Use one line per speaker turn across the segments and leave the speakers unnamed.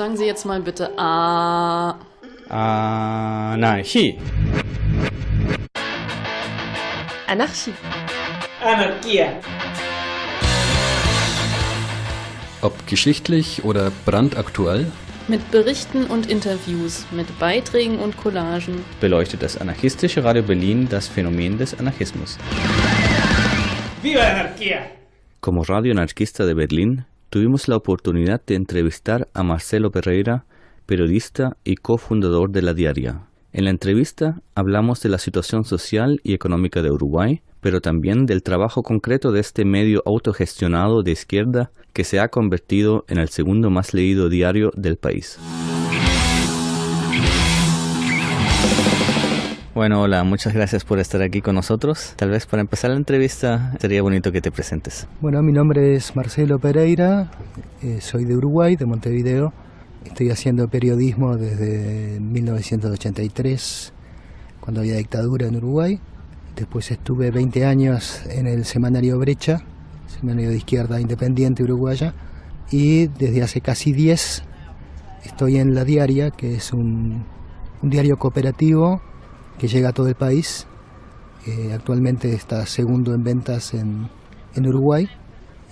Sagen Sie jetzt mal bitte A.
Anarchie.
Anarchie.
Anarchia.
Ob geschichtlich oder brandaktuell,
Mit Berichten und Interviews, mit Beiträgen und Collagen.
beleuchtet das anarchistische Radio Berlin das Phänomen des Anarchismus.
¡Viva la anarquía!
Como radio anarquista de Berlín, tuvimos la oportunidad de entrevistar a Marcelo Pereira, periodista y cofundador de La Diaria. En la entrevista hablamos de la situación social y económica de Uruguay, pero también del trabajo concreto de este medio autogestionado de izquierda que se ha convertido en el segundo más leído diario del país. Bueno, hola, muchas gracias por estar aquí con nosotros. Tal vez para empezar la entrevista sería bonito que te presentes.
Bueno, mi nombre es Marcelo Pereira, eh, soy de Uruguay, de Montevideo. Estoy haciendo periodismo desde 1983, cuando había dictadura en Uruguay. Después estuve 20 años en el semanario Brecha, semanario de izquierda independiente uruguaya. Y desde hace casi 10 estoy en La Diaria, que es un, un diario cooperativo que llega a todo el país. Eh, actualmente está segundo en ventas en, en Uruguay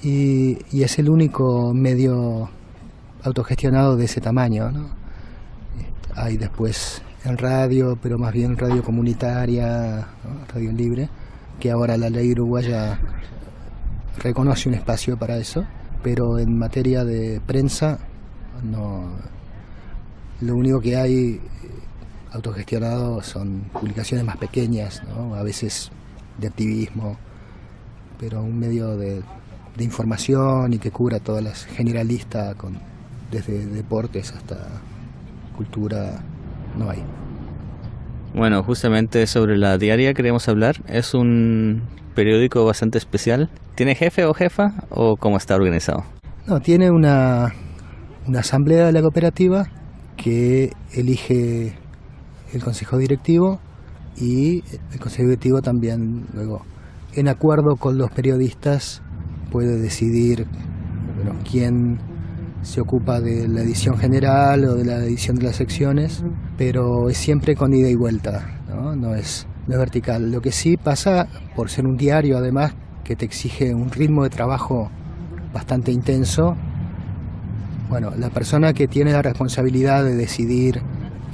y, y es el único medio autogestionado de ese tamaño. ¿no? Eh, Hay después en radio, pero más bien radio comunitaria, radio libre, que ahora la ley uruguaya reconoce un espacio para eso, pero en materia de prensa no. Lo único que hay autogestionado son publicaciones más pequeñas, ¿no? a veces de activismo, pero un medio de, de información y que cubra todas las generalistas, con, desde deportes hasta cultura, no hay.
Bueno, justamente sobre la diaria queremos hablar. Es un periódico bastante especial. ¿Tiene jefe o jefa o cómo está organizado?
No, tiene una, una asamblea de la cooperativa que elige el consejo directivo y el consejo directivo también luego, en acuerdo con los periodistas, puede decidir quién se ocupa de la edición general o de la edición de las secciones, pero es siempre con ida y vuelta, no, no es, no es vertical. Lo que sí pasa, por ser un diario además, que te exige un ritmo de trabajo bastante intenso, bueno, la persona que tiene la responsabilidad de decidir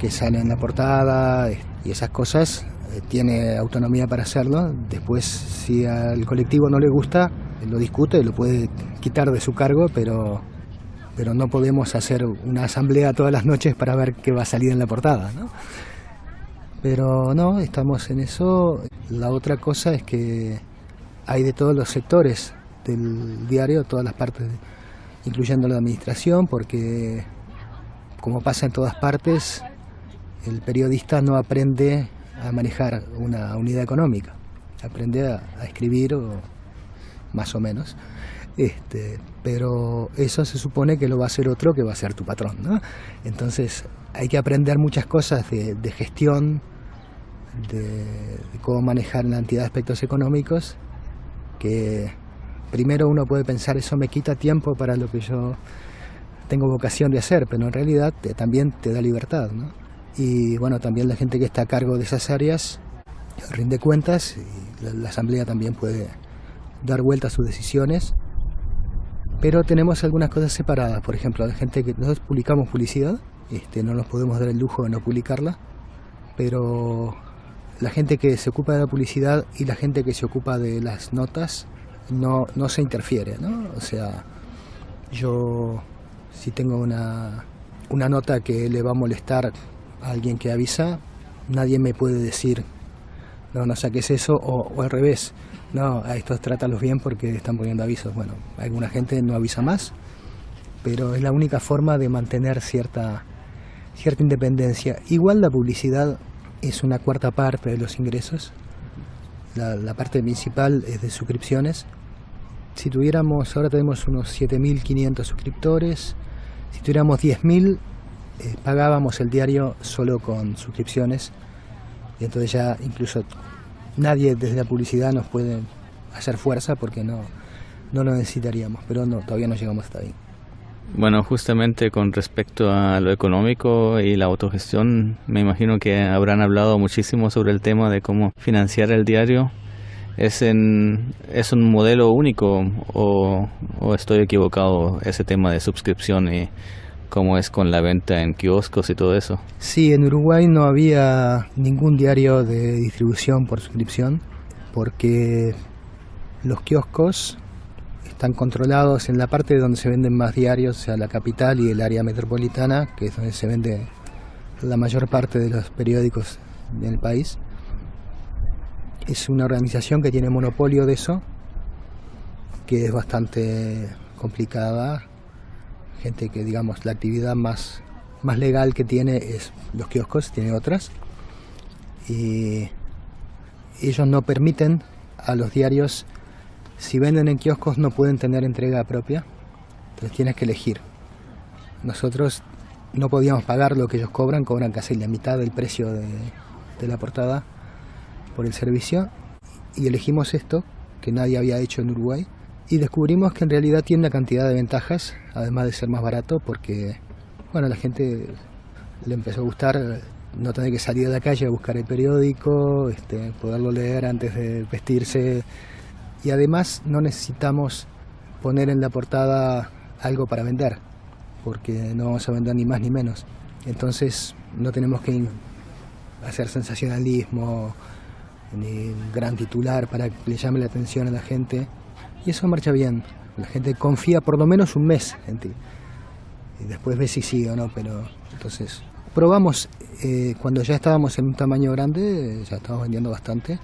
qué sale en la portada y esas cosas, eh, tiene autonomía para hacerlo. Después, si al colectivo no le gusta, lo discute, lo puede quitar de su cargo, pero, pero no podemos hacer una asamblea todas las noches para ver qué va a salir en la portada. ¿no? Pero no, estamos en eso. La otra cosa es que hay de todos los sectores del diario, todas las partes, incluyendo la administración, porque como pasa en todas partes, el periodista no aprende a manejar una unidad económica, aprende a, escribir o más o menos. Este, pero eso se supone que lo va a hacer otro que va a ser tu patrón. ¿no? Entonces hay que aprender muchas cosas de, gestión, de, cómo manejar la entidad de aspectos económicos, que primero uno puede pensar eso me quita tiempo para lo que yo tengo vocación de hacer, pero en realidad también te da libertad. ¿no? Y bueno, también la gente que está a cargo de esas áreas rinde cuentas y la, la asamblea también puede dar vuelta a sus decisiones. Pero tenemos algunas cosas separadas, por ejemplo, la gente que nosotros publicamos publicidad, este, no nos podemos dar el lujo de no publicarla, pero la gente que se ocupa de la publicidad y la gente que se ocupa de las notas no, no se interfiere, ¿no? O sea, yo si tengo una, una nota que le va a molestar alguien que avisa, nadie me puede decir, no, no saques eso, o, al revés, no, a estos trátalos bien porque están poniendo avisos. Bueno, alguna gente no avisa más, pero es la única forma de mantener cierta, cierta independencia. Igual la publicidad es una cuarta parte de los ingresos, la, la parte principal es de suscripciones. Si tuviéramos, ahora tenemos unos 7.500 suscriptores, si tuviéramos 10.000, eh, pagábamos el diario solo con suscripciones, y entonces ya incluso nadie desde la publicidad nos puede hacer fuerza porque no, no lo necesitaríamos, pero no, todavía no llegamos hasta ahí.
Bueno, justamente con respecto a lo económico y la autogestión, me imagino que habrán hablado muchísimo sobre el tema de cómo financiar el diario. ¿Es, en, es un modelo único o, o estoy equivocado ese tema de suscripción y cómo es con la venta en kioscos y todo eso?
Sí, en Uruguay no había ningún diario de distribución por suscripción porque los kioscos están controlados en la parte donde se venden más diarios, o sea, la capital y el área metropolitana, que es donde se vende la mayor parte de los periódicos del país. Es una organización que tiene monopolio de eso, que es bastante complicada. Gente que, digamos, la actividad más, más legal que tiene es los kioscos, tiene otras. Y ellos no permiten a los diarios si venden en kioscos no pueden tener entrega propia, entonces tienes que elegir. Nosotros no podíamos pagar lo que ellos cobran, cobran casi la mitad del precio de, de la portada por el servicio y elegimos esto que nadie había hecho en Uruguay y descubrimos que en realidad tiene una cantidad de ventajas, además de ser más barato, porque bueno, la gente le empezó a gustar no tener que salir a la calle a buscar el periódico, este, poderlo leer antes de vestirse y además no necesitamos poner en la portada algo para vender, porque no vamos a vender ni más ni menos. Entonces no tenemos que hacer sensacionalismo ni gran titular para que le llame la atención a la gente. Y eso marcha bien. La gente confía por lo menos un mes en ti. Y después ve si sí o no, pero entonces probamos eh, cuando ya estábamos en un tamaño grande, ya estábamos vendiendo bastante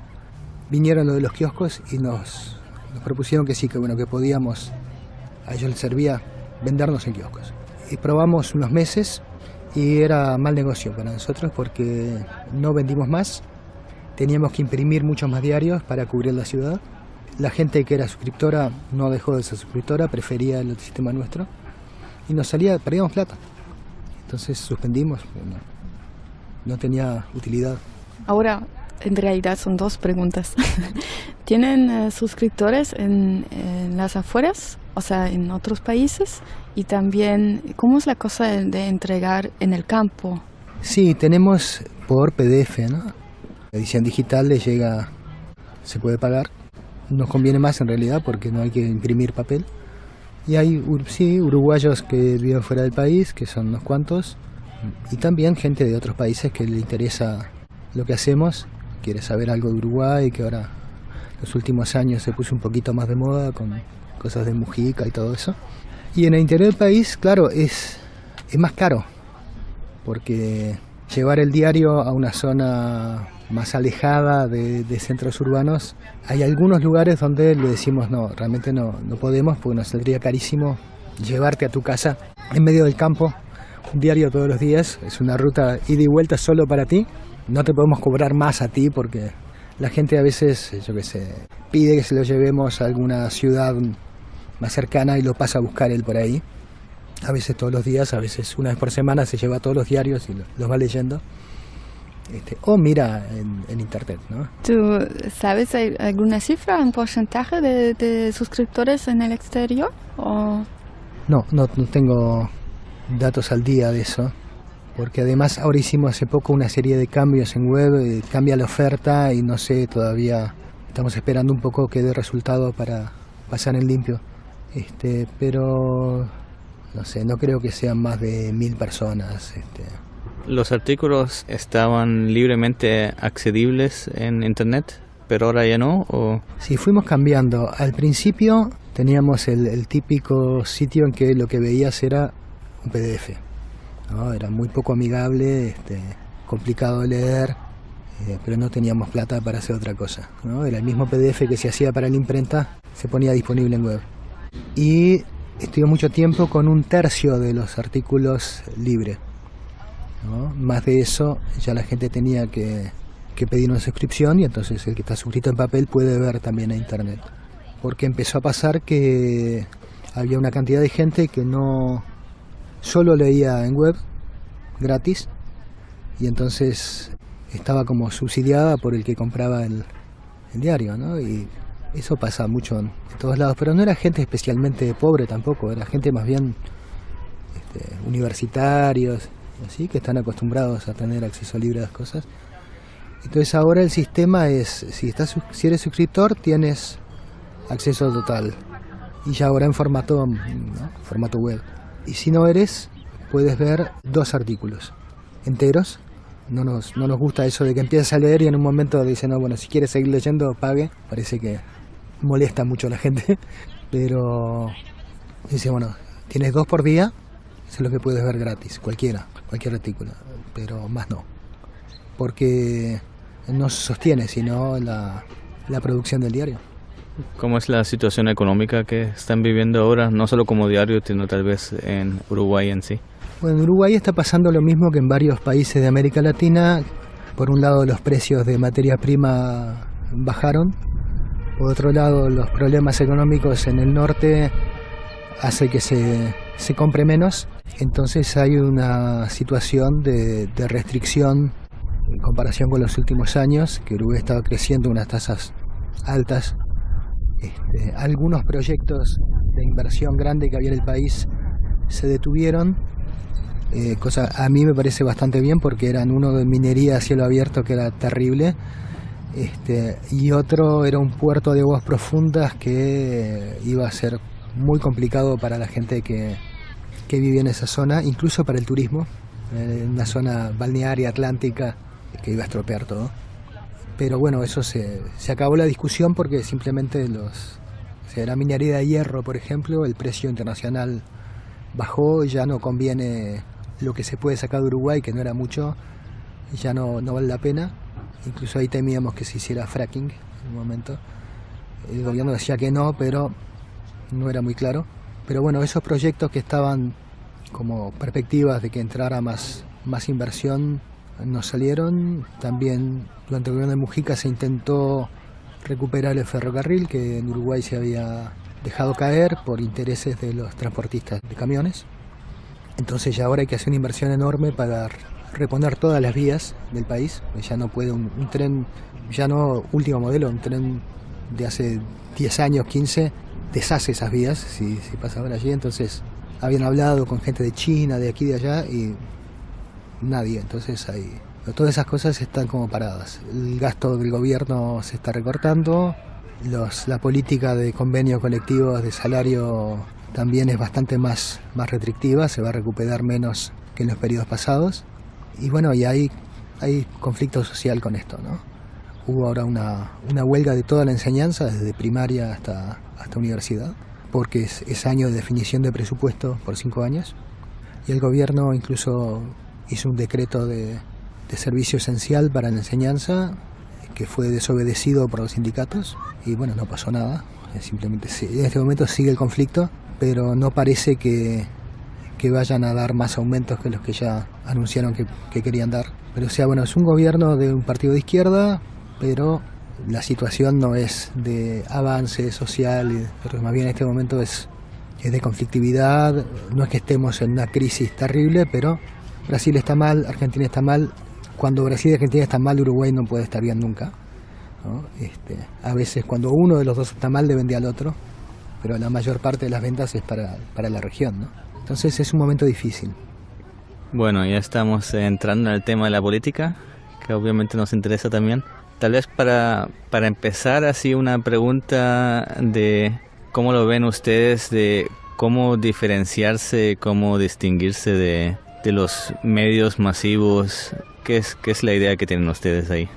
vinieron lo de los kioscos y nos, propusieron que sí, que bueno, que podíamos, a ellos les servía vendernos en kioscos. Y probamos unos meses y era mal negocio para nosotros porque no vendimos más, teníamos que imprimir muchos más diarios para cubrir la ciudad. La gente que era suscriptora no dejó de ser suscriptora, prefería el sistema nuestro y nos salía, perdíamos plata. Entonces suspendimos, no, no tenía utilidad.
Ahora, en realidad son dos preguntas. ¿Tienen eh, suscriptores en, las afueras, o sea, en otros países? Y también, ¿cómo es la cosa de, entregar en el campo?
Sí, tenemos por PDF, ¿no? La edición digital le llega, se puede pagar. Nos conviene más en realidad porque no hay que imprimir papel. Y hay, sí, uruguayos que viven fuera del país, que son unos cuantos, y también gente de otros países que le interesa lo que hacemos quiere saber algo de Uruguay, que ahora los últimos años se puso un poquito más de moda con cosas de Mujica y todo eso. Y en el interior del país, claro, es, es más caro, porque llevar el diario a una zona más alejada de, centros urbanos, hay algunos lugares donde le decimos no, realmente no, no podemos, porque nos saldría carísimo llevarte a tu casa en medio del campo, un diario todos los días, es una ruta ida y vuelta solo para ti, no te podemos cobrar más a ti porque la gente a veces, yo qué sé, pide que se lo llevemos a alguna ciudad más cercana y lo pasa a buscar él por ahí. A veces todos los días, a veces una vez por semana se lleva todos los diarios y los va leyendo. Este, o mira en, internet, ¿no?
¿Tú sabes alguna cifra, un porcentaje de, suscriptores en el exterior? O...
No, no, no tengo datos al día de eso porque además ahora hicimos hace poco una serie de cambios en web, eh, cambia la oferta y no sé, todavía estamos esperando un poco que dé resultado para pasar en limpio. Este, pero no sé, no creo que sean más de mil personas. Este.
¿Los artículos estaban libremente accedibles en internet, pero ahora ya no? ¿o?
Sí, fuimos cambiando. Al principio teníamos el, el típico sitio en que lo que veías era un PDF era muy poco amigable, este, complicado de leer, eh, pero no teníamos plata para hacer otra cosa. Era el mismo PDF que se hacía para la imprenta, se ponía disponible en web. Y estuve mucho tiempo con un tercio de los artículos libres. Más de eso, ya la gente tenía que, que pedir una suscripción y entonces el que está suscrito en papel puede ver también a internet. Porque empezó a pasar que había una cantidad de gente que no, solo leía en web, gratis, y entonces estaba como subsidiada por el que compraba el, diario, ¿no? Y eso pasa mucho en, todos lados, pero no era gente especialmente pobre tampoco, era gente más bien este, universitarios, así que están acostumbrados a tener acceso libre a las cosas. Entonces ahora el sistema es, si, estás, si eres suscriptor, tienes acceso total. Y ya ahora en formato, formato web. Y si no eres, puedes ver dos artículos enteros. No nos, no nos gusta eso de que empieces a leer y en un momento dicen, no, bueno, si quieres seguir leyendo, pague. Parece que molesta mucho a la gente. Pero dice, bueno, tienes dos por día, eso es lo que puedes ver gratis, cualquiera, cualquier artículo. Pero más no. Porque no se sostiene, sino la, la producción del diario.
¿Cómo es la situación económica que están viviendo ahora, no solo como diario, sino tal vez en Uruguay en sí?
Bueno, en Uruguay está pasando lo mismo que en varios países de América Latina. Por un lado, los precios de materia prima bajaron. Por otro lado, los problemas económicos en el norte hace que se, se compre menos. Entonces hay una situación de, restricción en comparación con los últimos años, que Uruguay estaba creciendo unas tasas altas. Este, algunos proyectos de inversión grande que había en el país se detuvieron, eh, cosa a mí me parece bastante bien porque eran uno de minería a cielo abierto que era terrible, este, y otro era un puerto de aguas profundas que iba a ser muy complicado para la gente que, que vivía en esa zona, incluso para el turismo, en una zona balnearia atlántica que iba a estropear todo. Pero bueno, eso se, se acabó la discusión porque simplemente los... O sea, la minería de hierro, por ejemplo, el precio internacional bajó, ya no conviene lo que se puede sacar de Uruguay, que no era mucho, ya no, no vale la pena. Incluso ahí temíamos que se hiciera fracking en un momento. El gobierno decía que no, pero no era muy claro. Pero bueno, esos proyectos que estaban como perspectivas de que entrara más, más inversión no salieron. También durante el gobierno de Mujica se intentó recuperar el ferrocarril que en Uruguay se había dejado caer por intereses de los transportistas de camiones. Entonces ya ahora hay que hacer una inversión enorme para reponer todas las vías del país. Ya no puede un, tren, ya no último modelo, un tren de hace 10 años, 15, deshace esas vías si, si pasa por allí. Entonces habían hablado con gente de China, de aquí, de allá, y nadie. Entonces hay, todas esas cosas están como paradas. El gasto del gobierno se está recortando, los, la política de convenios colectivos de salario también es bastante más, más restrictiva, se va a recuperar menos que en los periodos pasados. Y bueno, y hay, hay conflicto social con esto, ¿no? Hubo ahora una, una huelga de toda la enseñanza, desde primaria hasta, hasta universidad, porque es, es año de definición de presupuesto por cinco años. Y el gobierno incluso hizo un decreto de, de servicio esencial para la enseñanza que fue desobedecido por los sindicatos y bueno, no pasó nada. Simplemente en este momento sigue el conflicto, pero no parece que, que vayan a dar más aumentos que los que ya anunciaron que, que, querían dar. Pero o sea, bueno, es un gobierno de un partido de izquierda, pero la situación no es de avance social, pero más bien en este momento es, es de conflictividad. No es que estemos en una crisis terrible, pero Brasil está mal, Argentina está mal. Cuando Brasil y Argentina están mal, Uruguay no puede estar bien nunca. ¿no? Este, a veces cuando uno de los dos está mal, le vende al otro, pero la mayor parte de las ventas es para, para la región. ¿no? Entonces es un momento difícil.
Bueno, ya estamos entrando en el tema de la política, que obviamente nos interesa también. Tal vez para, para empezar así una pregunta de cómo lo ven ustedes, de cómo diferenciarse, cómo distinguirse de, de los medios masivos. ¿Qué es, ¿Qué es la idea que tienen ustedes ahí?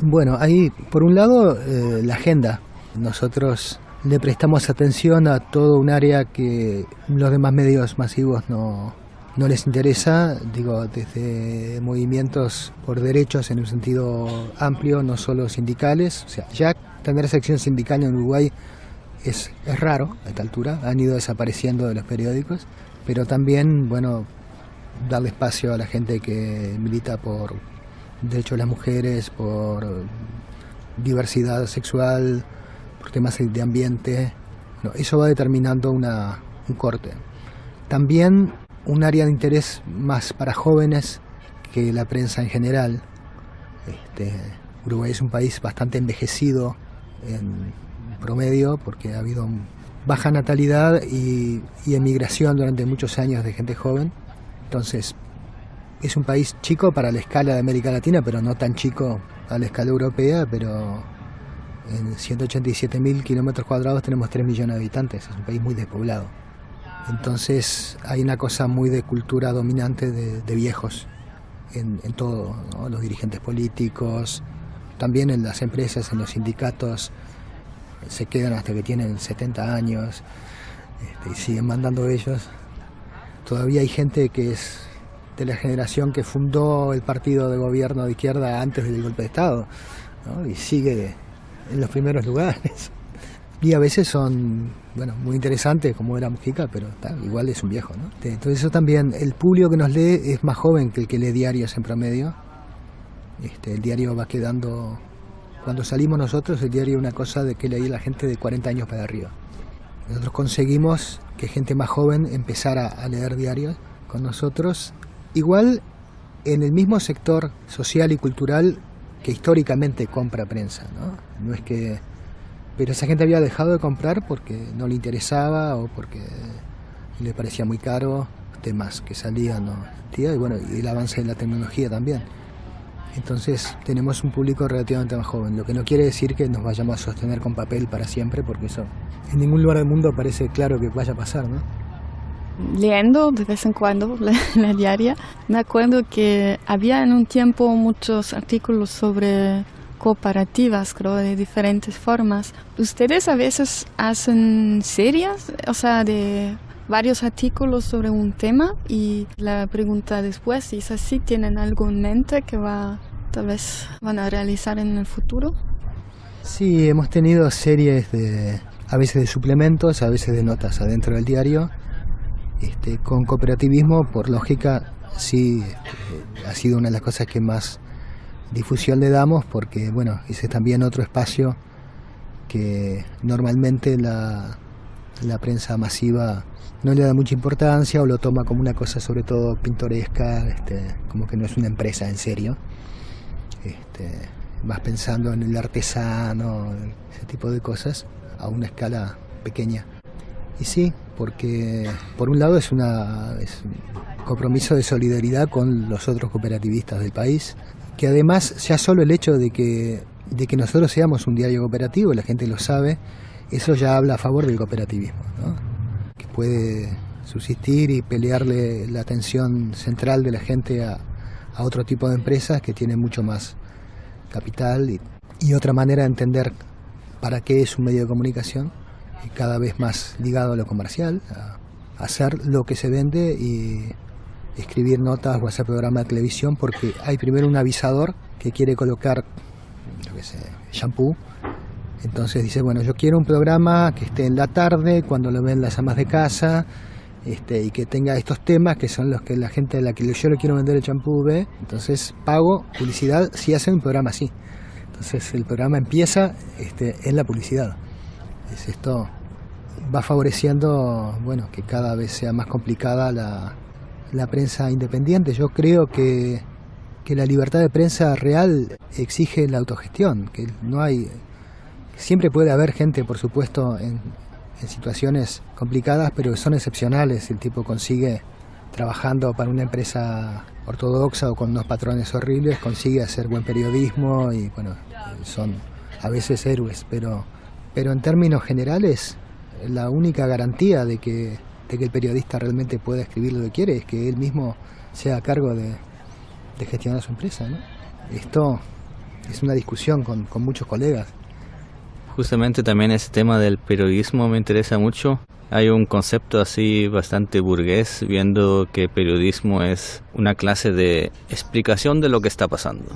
Bueno, ahí por un lado eh, la agenda. Nosotros le prestamos atención a todo un área que los demás medios masivos no, no les interesa, digo, desde movimientos por derechos en un sentido amplio, no solo sindicales. O sea, ya tener sección sindical en Uruguay es, es raro a esta altura, han ido desapareciendo de los periódicos, pero también, bueno, darle espacio a la gente que milita por derechos de las mujeres, por diversidad sexual, por temas de ambiente. No, eso va determinando una, un corte. También un área de interés más para jóvenes que la prensa en general. Este, Uruguay es un país bastante envejecido en promedio porque ha habido baja natalidad y, emigración durante muchos años de gente joven. Entonces, es un país chico para la escala de América Latina, pero no tan chico a la escala europea, pero en 187.000 kilómetros cuadrados tenemos 3 millones de habitantes, es un país muy despoblado. Entonces hay una cosa muy de cultura dominante de, viejos en, todo, los dirigentes políticos, también en las empresas, en los sindicatos, se quedan hasta que tienen 70 años este, y siguen mandando ellos. Todavía hay gente que es de la generación que fundó el partido de gobierno de izquierda antes del golpe de Estado y sigue en los primeros lugares. Y a veces son, bueno, muy interesantes como era Mujica, pero igual es un viejo, ¿no? Entonces eso también, el público que nos lee es más joven que el que lee diarios en promedio. Este, el diario va quedando, cuando salimos nosotros, el diario es una cosa de que leía la gente de 40 años para arriba. Nosotros conseguimos que gente más joven empezara a leer diarios con nosotros, igual en el mismo sector social y cultural que históricamente compra prensa, ¿no? No es que pero esa gente había dejado de comprar porque no le interesaba o porque le parecía muy caro temas que salían ¿no? y bueno y el avance de la tecnología también entonces tenemos un público relativamente más joven lo que no quiere decir que nos vayamos a sostener con papel para siempre porque eso en ningún lugar del mundo parece claro que vaya a pasar ¿no?
leyendo de vez en cuando la, la, diaria, me acuerdo que había en un tiempo muchos artículos sobre cooperativas, creo, de diferentes formas. ¿Ustedes a veces hacen series, o sea, de varios artículos sobre un tema? Y la pregunta después, si es así, ¿tienen algo en mente que va, tal vez van a realizar en el futuro?
Sí, hemos tenido series de, a veces de suplementos, a veces de notas adentro del diario. Este, con cooperativismo, por lógica, sí, este, ha sido una de las cosas que más difusión le damos porque, bueno, ese es también otro espacio que normalmente la, la prensa masiva no le da mucha importancia o lo toma como una cosa sobre todo pintoresca, este, como que no es una empresa en serio. Este, vas pensando en el artesano, ese tipo de cosas, a una escala pequeña. Y sí, porque por un lado es, una, es un compromiso de solidaridad con los otros cooperativistas del país, que además ya solo el hecho de que, de que nosotros seamos un diario cooperativo, la gente lo sabe, eso ya habla a favor del cooperativismo, ¿no? que puede subsistir y pelearle la atención central de la gente a, a otro tipo de empresas que tienen mucho más capital y, y, otra manera de entender para qué es un medio de comunicación, y cada vez más ligado a lo comercial, a hacer lo que se vende y escribir notas o hacer programa de televisión porque hay primero un avisador que quiere colocar, yo qué sé, shampoo. Entonces dice, bueno, yo quiero un programa que esté en la tarde, cuando lo ven las amas de casa, este, y que tenga estos temas que son los que la gente a la que yo le quiero vender el champú ve. Entonces pago publicidad si hacen un programa así. Entonces el programa empieza este, en la publicidad. Es esto va favoreciendo bueno que cada vez sea más complicada la, la prensa independiente. Yo creo que, que la libertad de prensa real exige la autogestión, que no hay... Siempre puede haber gente, por supuesto, en, en situaciones complicadas, pero son excepcionales. El tipo consigue, trabajando para una empresa ortodoxa o con unos patrones horribles, consigue hacer buen periodismo y, bueno, son a veces héroes, pero, pero en términos generales, la única garantía de que de que el periodista realmente pueda escribir lo que quiere es que él mismo sea a cargo de, gestionar su empresa. ¿no? Esto es una discusión con, con muchos colegas.
Justamente también ese tema del periodismo me interesa mucho. Hay un concepto así bastante burgués, viendo que periodismo es una clase de explicación de lo que está pasando.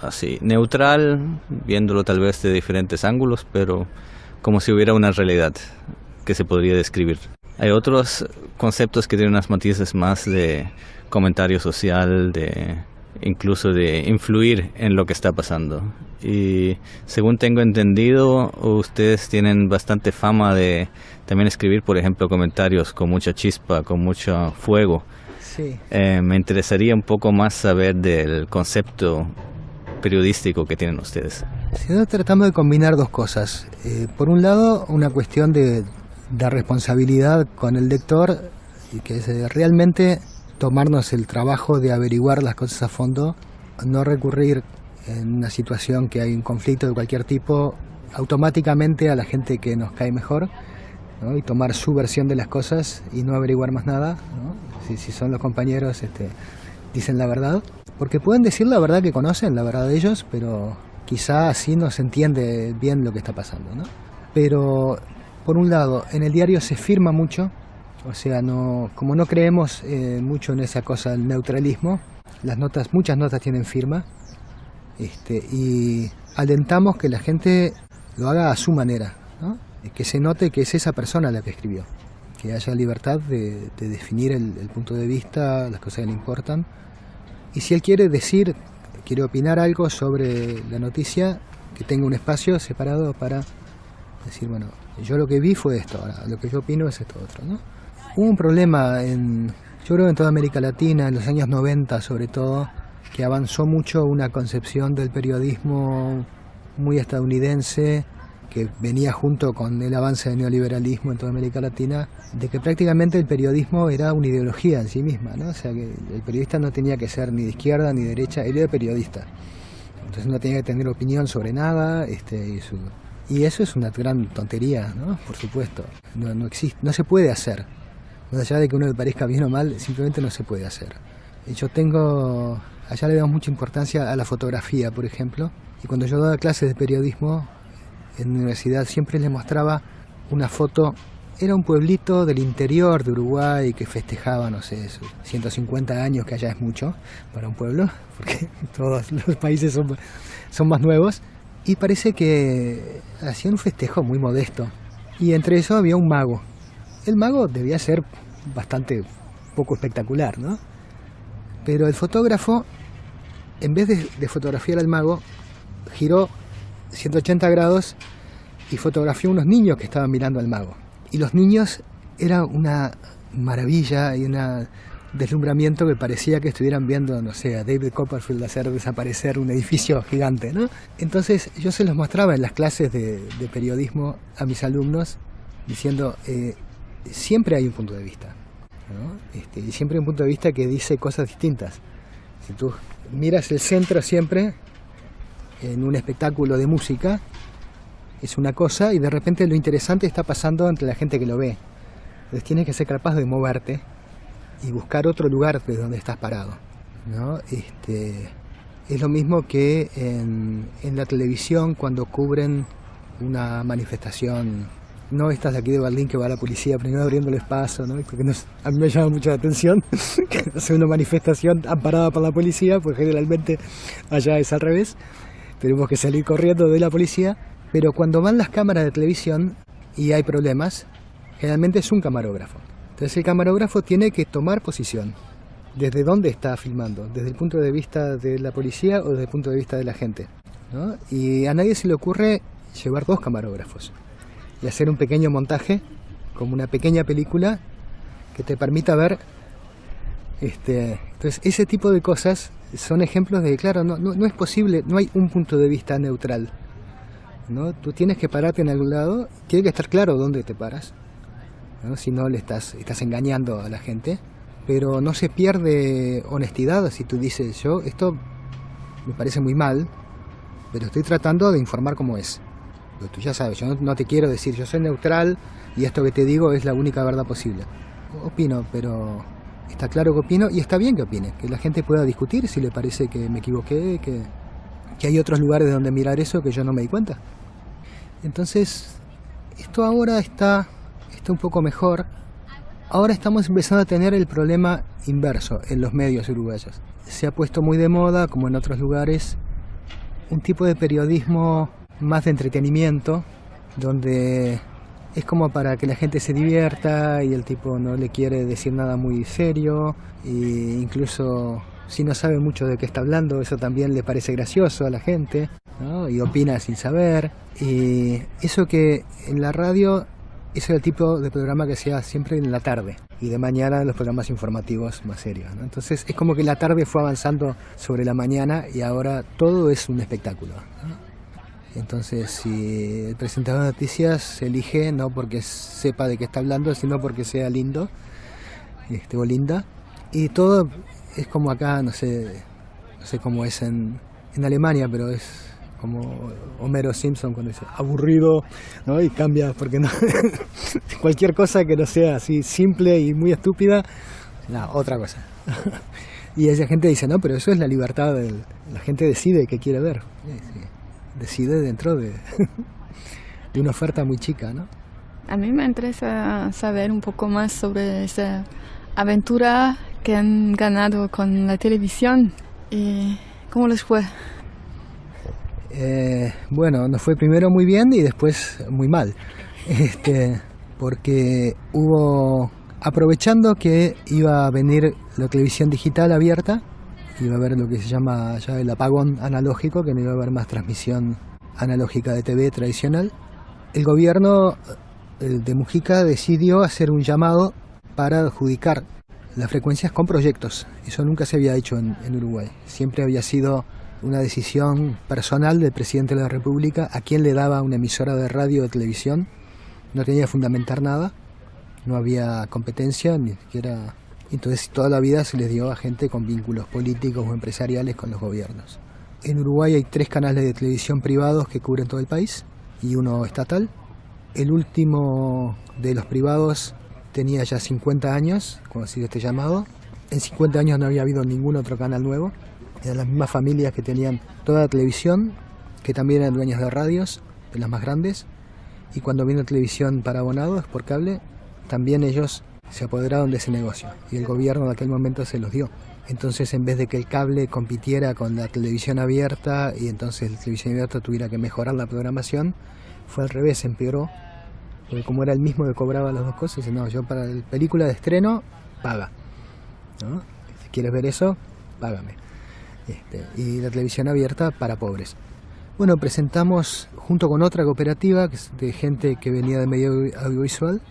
Así, neutral, viéndolo tal vez de diferentes ángulos, pero como si hubiera una realidad que se podría describir. Hay otros conceptos que tienen unas matices más de comentario social, de incluso de influir en lo que está pasando. Y según tengo entendido, ustedes tienen bastante fama de también escribir, por ejemplo, comentarios con mucha chispa, con mucho fuego.
Sí.
Eh, me interesaría un poco más saber del concepto periodístico que tienen ustedes.
Si tratamos de combinar dos cosas. Eh, por un lado, una cuestión de de responsabilidad con el lector y que es eh, realmente tomarnos el trabajo de averiguar las cosas a fondo, no recurrir en una situación que hay un conflicto de cualquier tipo automáticamente a la gente que nos cae mejor y tomar su versión de las cosas y no averiguar más nada, si, si, son los compañeros este, dicen la verdad, porque pueden decir la verdad que conocen, la verdad de ellos, pero quizá así no se entiende bien lo que está pasando. ¿no? Pero, por un lado, en el diario se firma mucho, o sea, no, como no creemos eh, mucho en esa cosa del neutralismo, las notas, muchas notas tienen firma, este, y alentamos que la gente lo haga a su manera, ¿no? que se note que es esa persona la que escribió, que haya libertad de, definir el, el, punto de vista, las cosas que le importan, y si él quiere decir, quiere opinar algo sobre la noticia, que tenga un espacio separado para decir, bueno, yo lo que vi fue esto, ahora lo que yo opino es esto otro, ¿no? Hubo un problema en, yo creo en toda América Latina, en los años 90 sobre todo, que avanzó mucho una concepción del periodismo muy estadounidense, que venía junto con el avance del neoliberalismo en toda América Latina, de que prácticamente el periodismo era una ideología en sí misma, ¿no? O sea, que el periodista no tenía que ser ni de izquierda ni de derecha, él era periodista. Entonces no tenía que tener opinión sobre nada, este, y, su... y eso es una gran tontería, ¿no? Por supuesto, no, no existe, no se puede hacer. Más allá de que uno le parezca bien o mal, simplemente no se puede hacer. Yo tengo, allá le damos mucha importancia a la fotografía, por ejemplo, y cuando yo daba clases de periodismo en la universidad siempre les mostraba una foto, era un pueblito del interior de Uruguay que festejaba, no sé, 150 años, que allá es mucho para un pueblo, porque todos los países son, son más nuevos, y parece que hacían un festejo muy modesto. Y entre eso había un mago, el mago debía ser bastante poco espectacular, ¿no? Pero el fotógrafo, en vez de, fotografiar al mago, giró 180 grados y fotografió unos niños que estaban mirando al mago. Y los niños era una maravilla y un deslumbramiento que parecía que estuvieran viendo, no sé, a David Copperfield hacer desaparecer un edificio gigante, ¿no? Entonces yo se los mostraba en las clases de, periodismo a mis alumnos diciendo, eh, siempre hay un punto de vista. Este, y siempre hay un punto de vista que dice cosas distintas. Si tú miras el centro siempre en un espectáculo de música, es una cosa y de repente lo interesante está pasando entre la gente que lo ve. Entonces tienes que ser capaz de moverte y buscar otro lugar de donde estás parado. Este, es lo mismo que en, en la televisión cuando cubren una manifestación no estas de aquí de Berlín que va la policía primero abriéndoles paso, ¿no? porque a mí me llama mucho la atención que hace una manifestación amparada por la policía, pues generalmente allá es al revés, tenemos que salir corriendo de la policía, pero cuando van las cámaras de televisión y hay problemas, generalmente es un camarógrafo. Entonces el camarógrafo tiene que tomar posición. ¿Desde dónde está filmando? ¿Desde el punto de vista de la policía o desde el punto de vista de la gente? ¿no? Y a nadie se le ocurre llevar dos camarógrafos y hacer un pequeño montaje, como una pequeña película que te permita ver. Este, entonces, ese tipo de cosas son ejemplos de, claro, no, no, es posible, no hay un punto de vista neutral. ¿no? Tú tienes que pararte en algún lado, tiene que estar claro dónde te paras, ¿no? si no le estás, estás engañando a la gente, pero no se pierde honestidad si tú dices, yo, esto me parece muy mal, pero estoy tratando de informar cómo es tú ya sabes, yo no, te quiero decir, yo soy neutral y esto que te digo es la única verdad posible. Opino, pero está claro que opino y está bien que opine, que la gente pueda discutir si le parece que me equivoqué, que, que hay otros lugares donde mirar eso que yo no me di cuenta. Entonces, esto ahora está, está un poco mejor. Ahora estamos empezando a tener el problema inverso en los medios uruguayos. Se ha puesto muy de moda, como en otros lugares, un tipo de periodismo más de entretenimiento, donde es como para que la gente se divierta y el tipo no le quiere decir nada muy serio e incluso si no sabe mucho de qué está hablando, eso también le parece gracioso a la gente y opina sin saber. Y eso que en la radio es el tipo de programa que hace siempre en la tarde y de mañana los programas informativos más serios. Entonces es como que la tarde fue avanzando sobre la mañana y ahora todo es un espectáculo. Entonces, si el presentador de noticias se elige no porque sepa de qué está hablando, sino porque sea lindo este, o linda. Y todo es como acá, no sé, no sé cómo es en, en Alemania, pero es como Homero Simpson cuando dice aburrido. Y cambia, porque no, cualquier cosa que no sea así simple y muy estúpida, no, otra cosa. y esa gente dice, no, pero eso es la libertad, del, la gente decide qué quiere ver, decide dentro de, de una oferta muy chica, ¿no?
A mí me interesa saber un poco más sobre esa aventura que han ganado con la televisión y cómo les fue.
Eh, bueno, nos fue primero muy bien y después muy mal. Este, porque hubo, aprovechando que iba a venir la televisión digital abierta, iba a haber lo que se llama ya el apagón analógico, que no iba a haber más transmisión analógica de TV tradicional, el gobierno de Mujica decidió hacer un llamado para adjudicar las frecuencias con proyectos. Eso nunca se había hecho en, en Uruguay. Siempre había sido una decisión personal del presidente de la República a quien le daba una emisora de radio o de televisión. No tenía que fundamentar nada, no había competencia, ni siquiera... Entonces toda la vida se les dio a gente con vínculos políticos o empresariales con los gobiernos. En Uruguay hay tres canales de televisión privados que cubren todo el país y uno estatal. El último de los privados tenía ya 50 años, cuando sido este llamado. En 50 años no había habido ningún otro canal nuevo eran las mismas familias que tenían toda la televisión, que también eran dueñas de radios, de las más grandes, y cuando vino televisión para abonados por cable, también ellos se apoderaron de ese negocio y el gobierno de aquel momento se los dio. Entonces, en vez de que el cable compitiera con la televisión abierta y entonces la televisión abierta tuviera que mejorar la programación, fue al revés, empeoró. Porque como era el mismo que cobraba las dos cosas, no, yo para la película de estreno, paga. Si quieres ver eso, págame. Este, y la televisión abierta para pobres. Bueno, presentamos junto con otra cooperativa de gente que venía del medio audiovisual,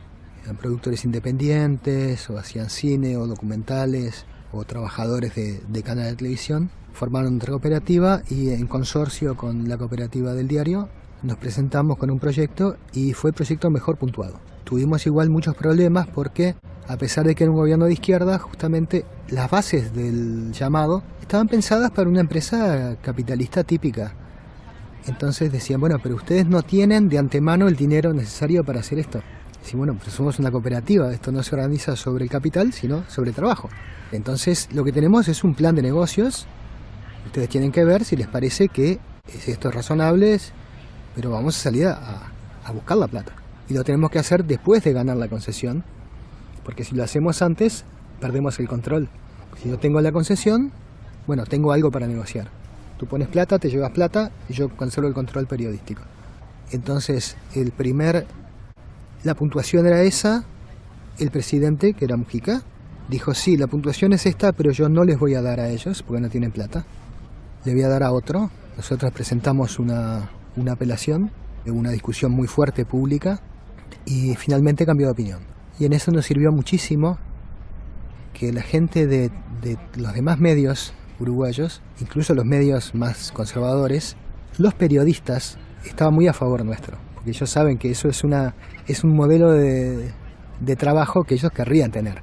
eran productores independientes o hacían cine o documentales o trabajadores de, de canal de televisión, formaron otra cooperativa y en consorcio con la cooperativa del diario nos presentamos con un proyecto y fue el proyecto mejor puntuado. Tuvimos igual muchos problemas porque a pesar de que era un gobierno de izquierda, justamente las bases del llamado estaban pensadas para una empresa capitalista típica. Entonces decían, bueno, pero ustedes no tienen de antemano el dinero necesario para hacer esto. Decían, bueno, pues somos una cooperativa, esto no se organiza sobre el capital, sino sobre el trabajo. Entonces lo que tenemos es un plan de negocios. Ustedes tienen que ver si les parece que esto es razonable, pero vamos a salir a, a buscar la plata. Y lo tenemos que hacer después de ganar la concesión, porque si lo hacemos antes, perdemos el control. Si yo tengo la concesión, bueno, tengo algo para negociar. Tú pones plata, te llevas plata y yo conservo el control periodístico. Entonces, el primer, la puntuación era esa, el presidente, que era Mujica, dijo, sí, la puntuación es esta, pero yo no les voy a dar a ellos porque no tienen plata. Le voy a dar a otro. Nosotros presentamos una, una apelación, una discusión muy fuerte pública y finalmente cambió de opinión. Y en eso nos sirvió muchísimo que la gente de, los demás medios uruguayos, incluso los medios más conservadores, los periodistas estaban muy a favor nuestro, porque ellos saben que eso es, una, es un modelo de, de trabajo que ellos querrían tener.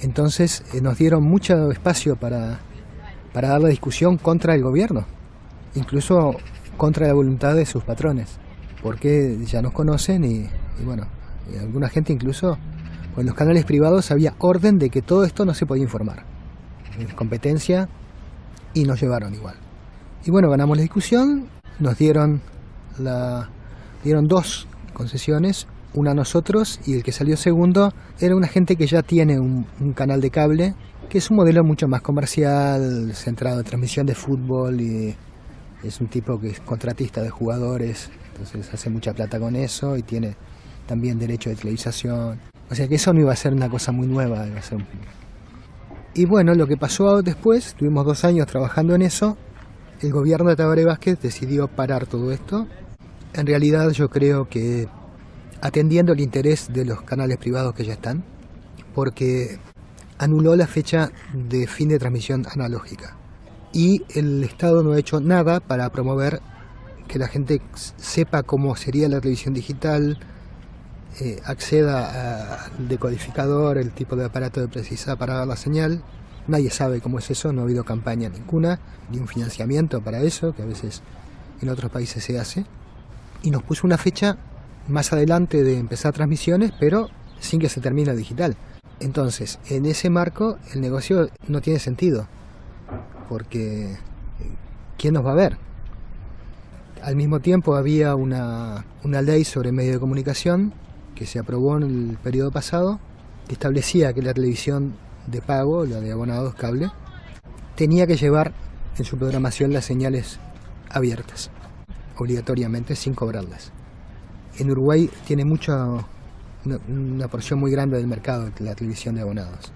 Entonces eh, nos dieron mucho espacio para, para dar la discusión contra el gobierno, incluso contra la voluntad de sus patrones, porque ya nos conocen y, bueno, alguna gente incluso en los canales privados había orden de que todo esto no se podía informar. Competencia y nos llevaron igual. Y bueno, ganamos la discusión, nos dieron, la, dieron dos concesiones, una a nosotros y el que salió segundo era una gente que ya tiene un, un canal de cable, que es un modelo mucho más comercial, centrado en transmisión de fútbol y es un tipo que es contratista de jugadores, entonces hace mucha plata con eso y tiene también derecho de televisación. O sea que eso no iba a ser una cosa muy nueva. Y bueno, lo que pasó después, tuvimos dos años trabajando en eso, el gobierno de Tabaré Vázquez decidió parar todo esto. En realidad yo creo que atendiendo el interés de los canales privados que ya están, porque anuló la fecha de fin de transmisión analógica. Y el Estado no ha hecho nada para promover que la gente sepa cómo sería la televisión digital, eh, acceda al decodificador, el tipo de aparato de precisa para la señal. Nadie sabe cómo es eso, no ha habido campaña ninguna, ni un financiamiento para eso, que a veces en otros países se hace. Y nos puso una fecha más adelante de empezar transmisiones, pero sin que se termine el digital. Entonces, en ese marco, el negocio no tiene sentido, porque ¿quién nos va a ver? Al mismo tiempo había una, una ley sobre medios de comunicación que se aprobó en el periodo pasado, que establecía que la televisión de pago, la de abonados cable, tenía que llevar en su programación las señales abiertas, obligatoriamente, sin cobrarlas. En Uruguay tiene mucha, una, porción muy grande del mercado la televisión de abonados.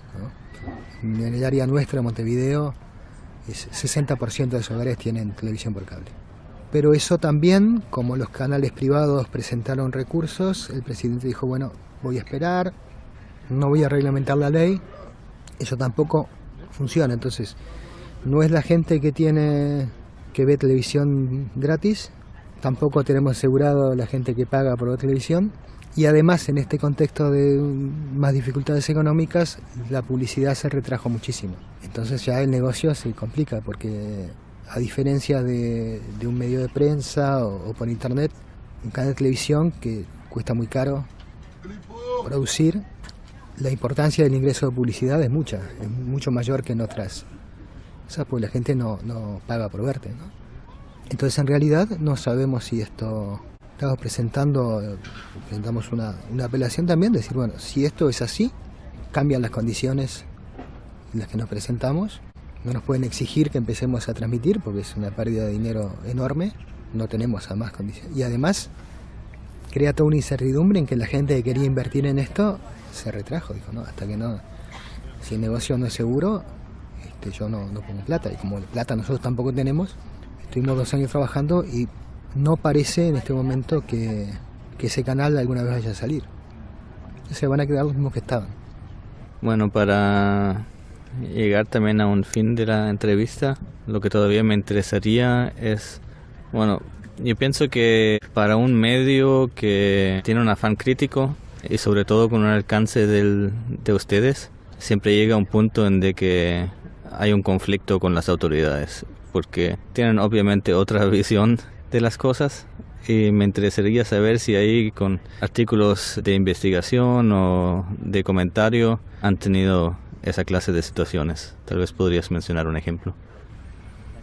En el área nuestra, Montevideo, es 60% de los hogares tienen televisión por cable. Pero eso también, como los canales privados presentaron recursos, el presidente dijo, bueno, voy a esperar, no voy a reglamentar la ley, eso tampoco funciona. Entonces, no es la gente que tiene que ve televisión gratis, tampoco tenemos asegurado la gente que paga por la televisión y además en este contexto de más dificultades económicas la publicidad se retrajo muchísimo. Entonces ya el negocio se complica porque a diferencia de, un medio de prensa o, por internet, un canal de televisión que cuesta muy caro producir, la importancia del ingreso de publicidad es mucha, es mucho mayor que en otras. O sea, pues la gente no, paga por verte. ¿no? Entonces en realidad no sabemos si esto... Estamos presentando, presentamos una, una apelación también, decir, bueno, si esto es así, cambian las condiciones en las que nos presentamos no nos pueden exigir que empecemos a transmitir porque es una pérdida de dinero enorme, no tenemos a más condiciones. Y además crea toda una incertidumbre en que la gente que quería invertir en esto se retrajo, dijo, no, hasta que no, si el negocio no es seguro, este, yo no, no pongo plata. Y como plata nosotros tampoco tenemos, estuvimos dos años trabajando y no parece en este momento que, que ese canal alguna vez vaya a salir. Se van a quedar los mismos que estaban.
Bueno, para llegar también a un fin de la entrevista, lo que todavía me interesaría es, bueno, yo pienso que para un medio que tiene un afán crítico y sobre todo con un alcance del, de ustedes, siempre llega un punto en de que hay un conflicto con las autoridades, porque tienen obviamente otra visión de las cosas. Y me interesaría saber si ahí con artículos de investigación o de comentario han tenido esa clase de situaciones. Tal vez podrías mencionar un ejemplo.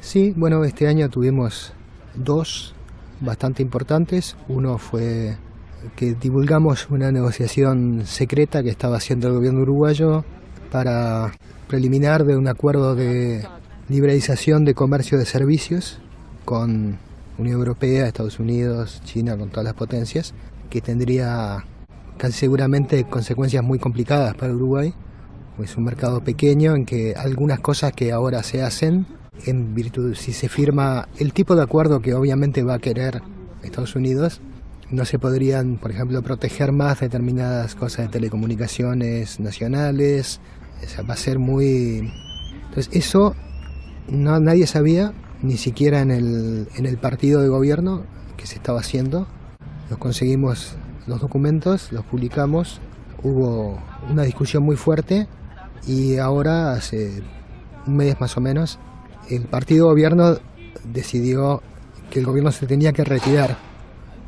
Sí, bueno, este año tuvimos dos bastante importantes. Uno fue que divulgamos una negociación secreta que estaba haciendo el gobierno uruguayo para preliminar de un acuerdo de liberalización de comercio de servicios con Unión Europea, Estados Unidos, China, con todas las potencias, que tendría casi seguramente consecuencias muy complicadas para Uruguay es un mercado pequeño en que algunas cosas que ahora se hacen, en virtud, si se firma el tipo de acuerdo que obviamente va a querer Estados Unidos, no se podrían, por ejemplo, proteger más determinadas cosas de telecomunicaciones nacionales, va a ser muy... Entonces eso no, nadie sabía, ni siquiera en el, en el partido de gobierno que se estaba haciendo. Los conseguimos los documentos, los publicamos, hubo una discusión muy fuerte y ahora, hace un mes más o menos, el partido gobierno decidió que el gobierno se tenía que retirar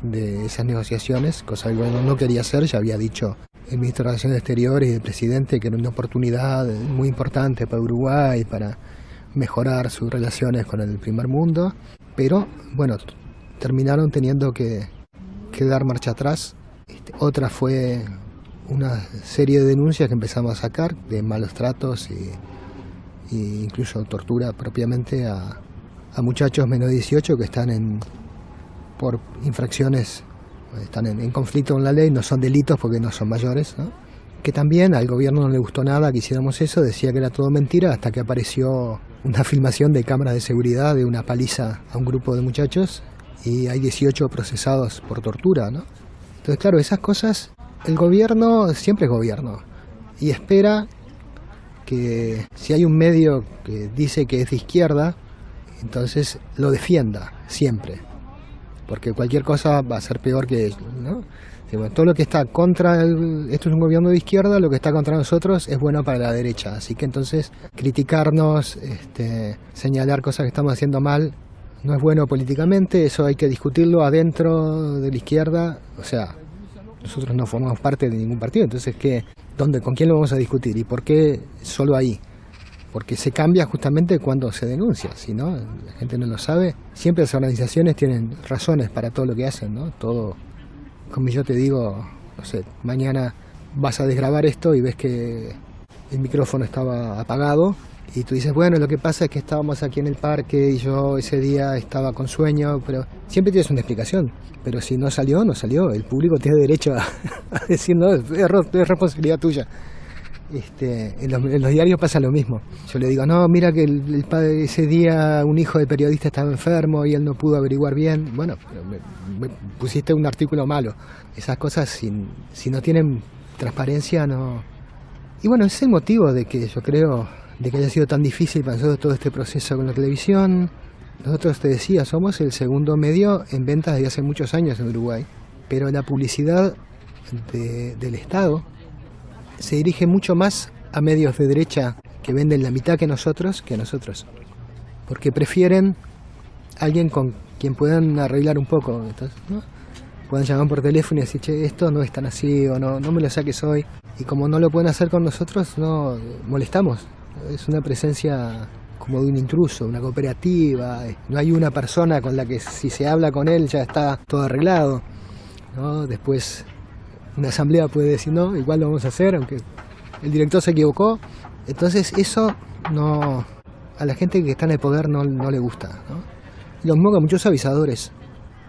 de esas negociaciones, cosa que el gobierno no quería hacer, ya había dicho el ministro de Relaciones Exteriores y el presidente que era una oportunidad muy importante para Uruguay, para mejorar sus relaciones con el primer mundo, pero bueno, terminaron teniendo que, que dar marcha atrás. Este, otra fue una serie de denuncias que empezamos a sacar de malos tratos y, incluso tortura propiamente a, muchachos menos de 18 que están en por infracciones, están en, conflicto con la ley, no son delitos porque no son mayores, que también al gobierno no le gustó nada que hiciéramos eso, decía que era todo mentira hasta que apareció una filmación de cámaras de seguridad de una paliza a un grupo de muchachos y hay 18 procesados por tortura, ¿no? Entonces, claro, esas cosas el gobierno siempre es gobierno y espera que si hay un medio que dice que es de izquierda, entonces lo defienda siempre. porque cualquier cosa va a ser peor que ¿no? todo lo que está contra el, esto es un gobierno de izquierda, lo que está contra nosotros es bueno para la derecha. Así que entonces criticarnos, este, señalar cosas que estamos haciendo mal, no es bueno políticamente, eso hay que discutirlo adentro de la izquierda, o sea, nosotros no formamos parte de ningún partido, entonces ¿qué, dónde, ¿con quién lo vamos a discutir y por qué solo ahí? Porque se cambia justamente cuando se denuncia, si no, la gente no lo sabe. Siempre las organizaciones tienen razones para todo lo que hacen, ¿no? Todo, como yo te digo, no sé, mañana vas a desgrabar esto y ves que el micrófono estaba apagado y tú dices, bueno, lo que pasa es que estábamos aquí en el parque y yo ese día estaba con sueño, pero siempre tienes una explicación. Pero si no salió, no salió. El público tiene derecho a, decir, no, es, responsabilidad tuya. Este, en, los, diarios pasa lo mismo. Yo le digo, no, mira que el, padre, ese día un hijo de periodista estaba enfermo y él no pudo averiguar bien. Bueno, me, pusiste un artículo malo. Esas cosas, si, si no tienen transparencia, no... Y bueno, ese es el motivo de que yo creo de que haya sido tan difícil para nosotros todo este proceso con la televisión. Nosotros, te decía, somos el segundo medio en ventas desde hace muchos años en Uruguay, pero la publicidad del Estado se dirige mucho más a medios de derecha que venden la mitad que nosotros, que nosotros, porque prefieren alguien con quien puedan arreglar un poco. Entonces, ¿no? Pueden llamar por teléfono y decir, che, esto no es tan así, o no, no me lo saques hoy. Y como no lo pueden hacer con nosotros, no molestamos es una presencia como de un intruso, una cooperativa, no hay una persona con la que si se habla con él ya está todo arreglado. ¿no? Después una asamblea puede decir, no, igual lo vamos a hacer, aunque el director se equivocó. Entonces eso no a la gente que está en el poder no, le gusta. ¿no? Lo mismo muchos avisadores.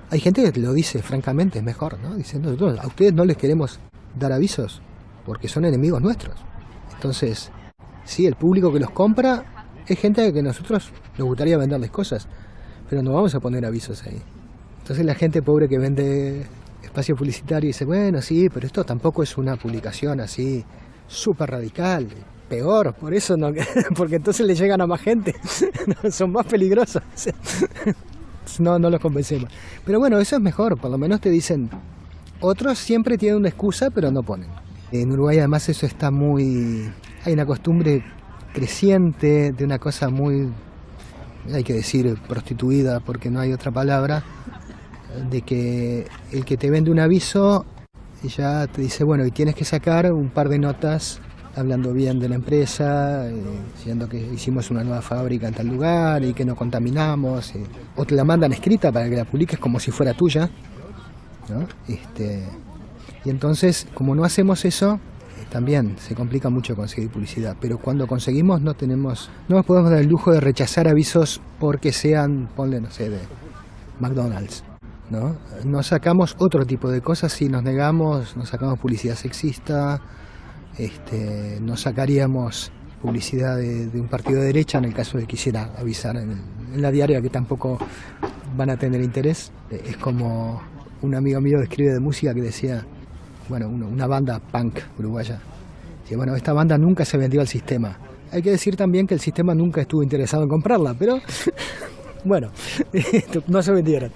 Hay gente que lo dice francamente, es mejor, ¿no? Diciendo, a ustedes no les queremos dar avisos porque son enemigos nuestros. Entonces, Sí, el público que los compra es gente que nosotros nos gustaría venderles cosas, pero no vamos a poner avisos ahí. Entonces la gente pobre que vende espacio publicitario dice, bueno, sí, pero esto tampoco es una publicación así súper radical, peor, por eso no, porque entonces le llegan a más gente, son más peligrosos. no, no los convencemos. Pero bueno, eso es mejor, por lo menos te dicen, otros siempre tienen una excusa, pero no ponen. En Uruguay además eso está muy hay una costumbre creciente de una cosa muy, hay que decir, prostituida porque no hay otra palabra, de que el que te vende un aviso ya te dice, bueno, y tienes que sacar un par de notas hablando bien de la empresa, eh, diciendo que hicimos una nueva fábrica en tal lugar y que no contaminamos, eh, o te la mandan escrita para que la publiques como si fuera tuya. ¿no? Este, y entonces, como no hacemos eso, también se complica mucho conseguir publicidad, pero cuando conseguimos no tenemos, no nos podemos dar el lujo de rechazar avisos porque sean, ponle, no sé, de McDonald's. ¿no? Nos sacamos otro tipo de cosas si nos negamos, nos sacamos publicidad sexista, este, nos sacaríamos publicidad de, un partido de derecha en el caso de que quisiera avisar en, la diaria que tampoco van a tener interés. Es como un amigo mío escribe de música que decía, bueno, una banda punk uruguaya. Y bueno, esta banda nunca se vendió al sistema. Hay que decir también que el sistema nunca estuvo interesado en comprarla, pero bueno, no se vendieron.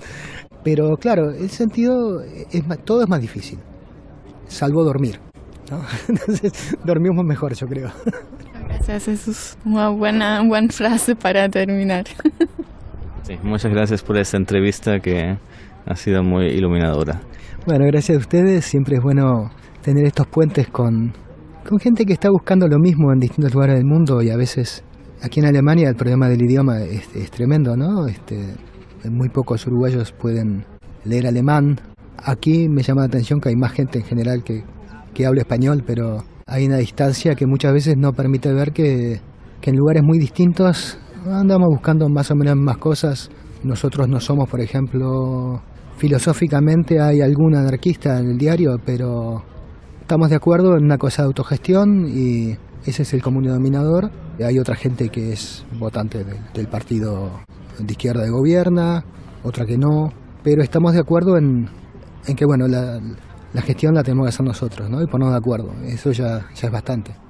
Pero claro, el sentido, es todo es más difícil, salvo dormir. Entonces dormimos mejor, yo creo.
Gracias, eso es una buena, buena frase para terminar.
Sí, muchas gracias por esta entrevista que ha sido muy iluminadora.
Bueno, gracias a ustedes. Siempre es bueno tener estos puentes con, con gente que está buscando lo mismo en distintos lugares del mundo y a veces aquí en Alemania el problema del idioma es, tremendo, ¿no? Este, muy pocos uruguayos pueden leer alemán. Aquí me llama la atención que hay más gente en general que, que habla español, pero hay una distancia que muchas veces no permite ver que, que en lugares muy distintos andamos buscando más o menos más cosas. Nosotros no somos, por ejemplo, filosóficamente hay algún anarquista en el diario, pero estamos de acuerdo en una cosa de autogestión y ese es el común denominador. Hay otra gente que es votante del partido de izquierda de gobierna, otra que no, pero estamos de acuerdo en, que bueno, la, gestión la tenemos que hacer nosotros, ¿no? Y ponernos de acuerdo, eso ya, ya es bastante.